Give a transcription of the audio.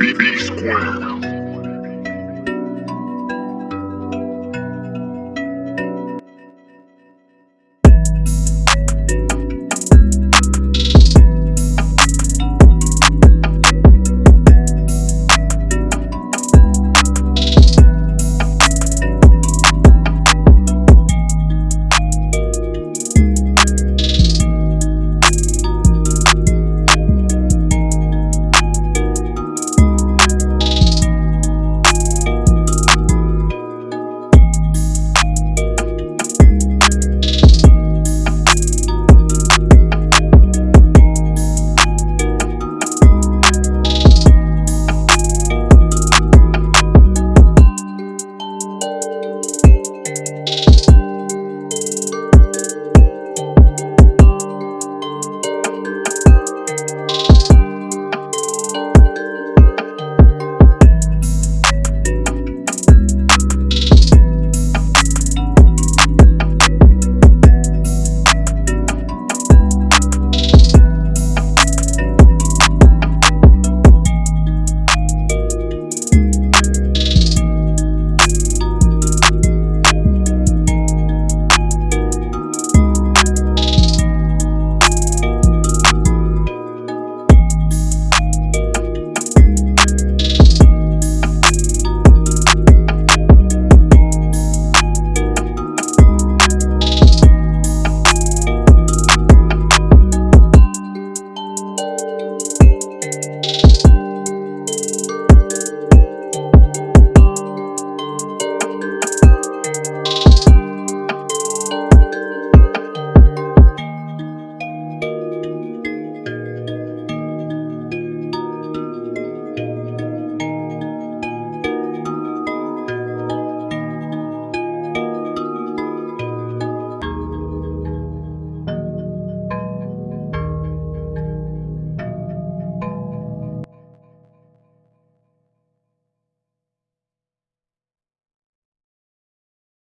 B, square.